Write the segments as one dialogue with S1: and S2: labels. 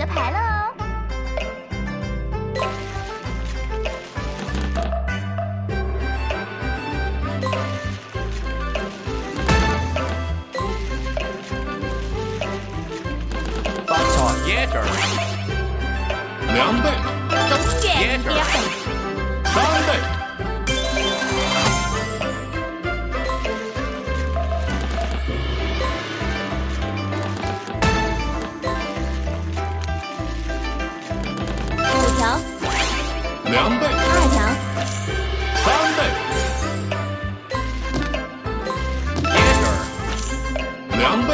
S1: 的牌了哦。
S2: 发财
S3: 椰汁儿，
S2: 两倍、三倍、两倍、
S1: 二条，
S2: 三倍、两倍、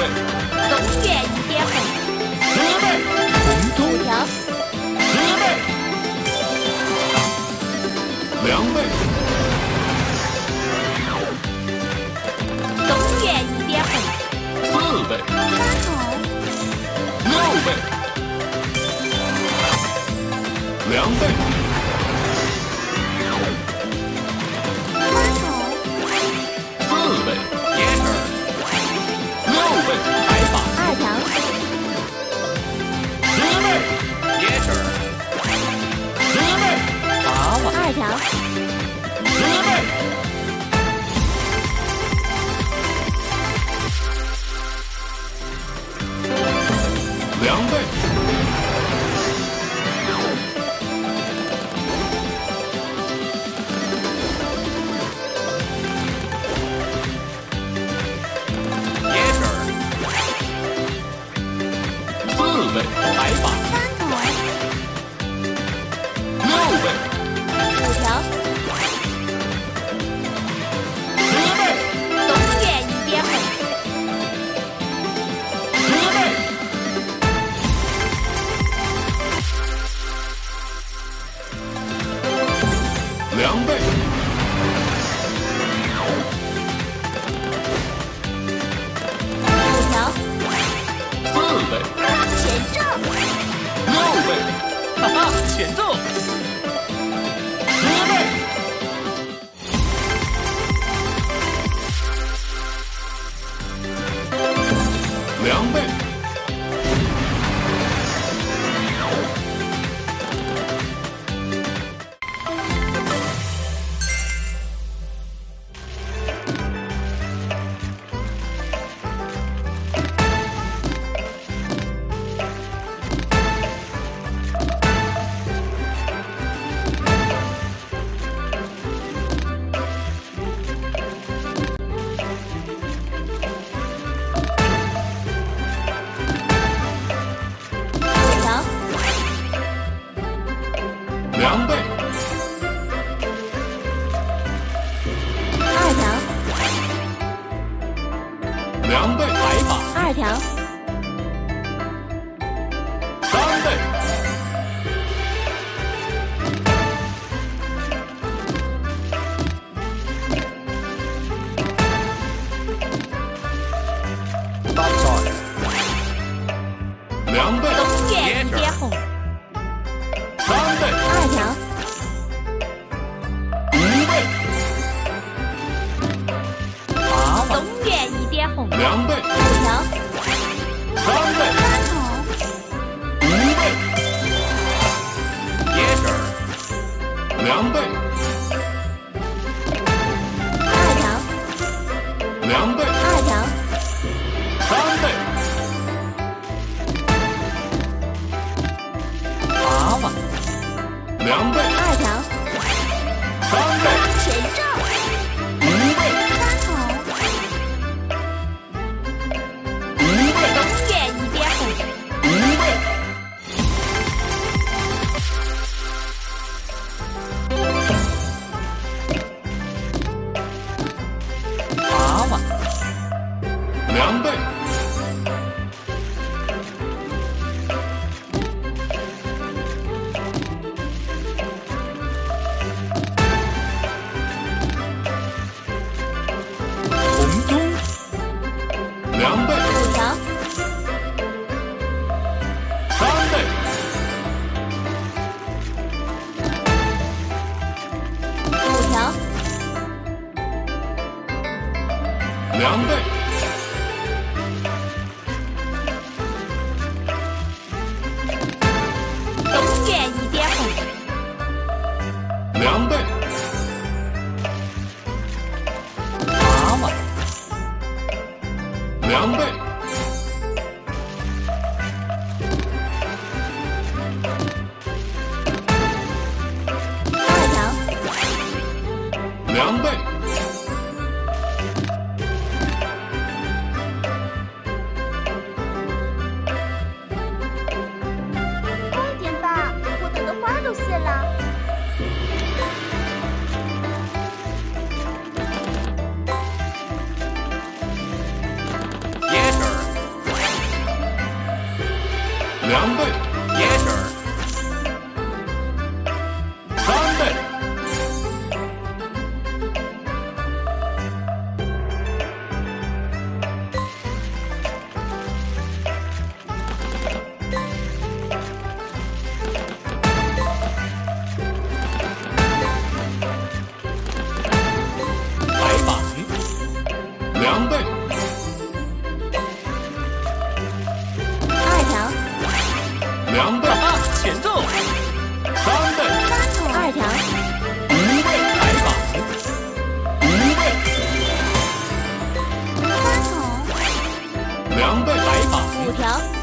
S1: 东园一点红，五条，
S2: 十倍、两倍、
S1: 东园一点红，
S2: 四倍、
S1: 三筒，
S2: 六倍、两倍、
S3: 哈哈，选中，
S2: 两倍、
S3: 白发，
S1: 二条，
S3: 娃娃，
S1: 东园一点红，
S2: 两倍、
S1: 五条，
S2: 三倍、
S1: 三筒，
S2: 五倍、
S3: 椰汁儿，
S2: 两倍、
S1: 二条，
S2: 两倍、
S1: 二条，
S2: 三倍、两倍、
S3: 两倍。两倍。
S1: 条.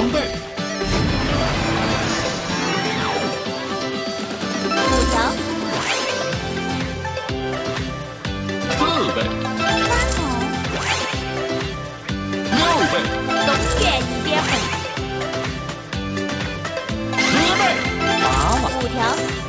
S3: 五
S1: 条。
S3: 四倍。
S4: 三
S2: 号。
S3: 六倍。
S1: 东一
S2: 边。
S3: 十倍。
S1: 五条。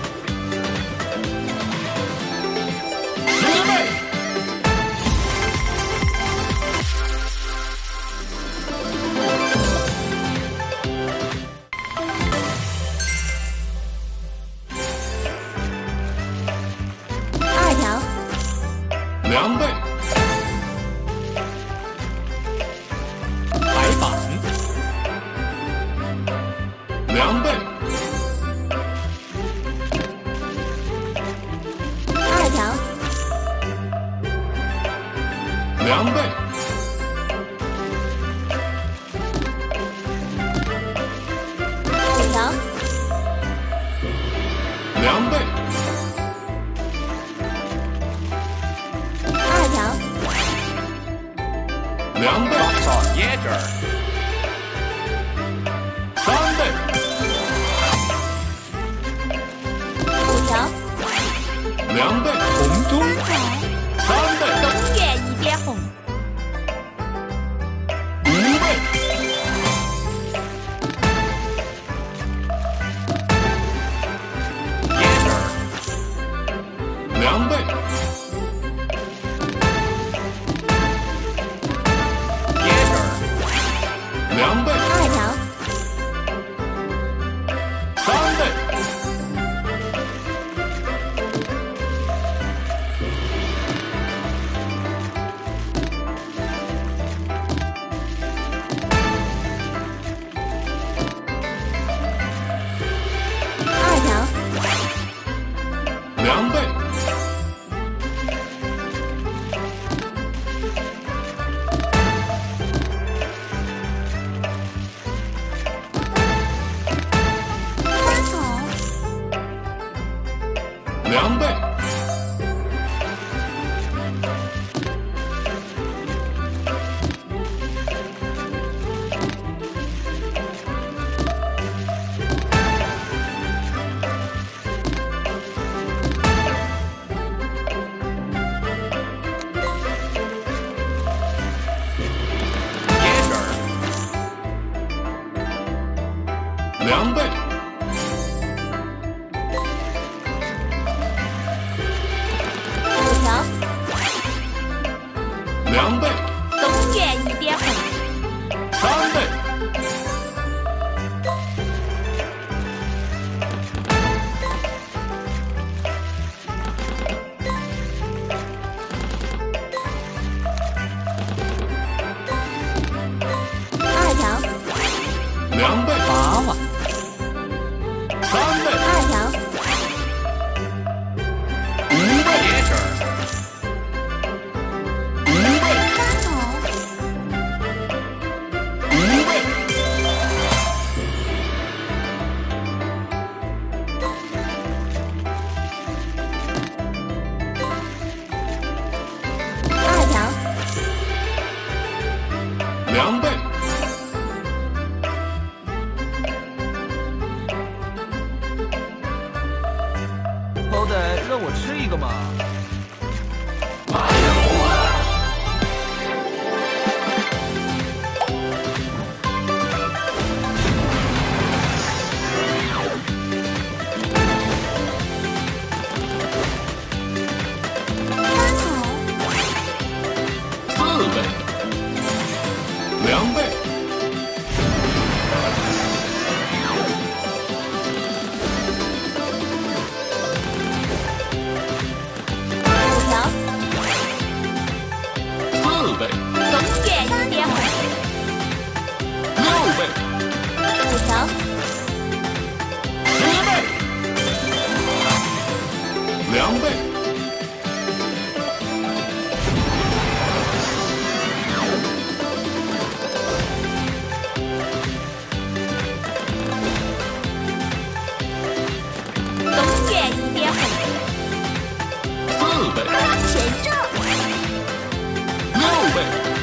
S3: 两倍，
S1: 我吃一个嘛。
S3: 六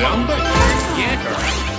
S5: Number? Yeah, girl.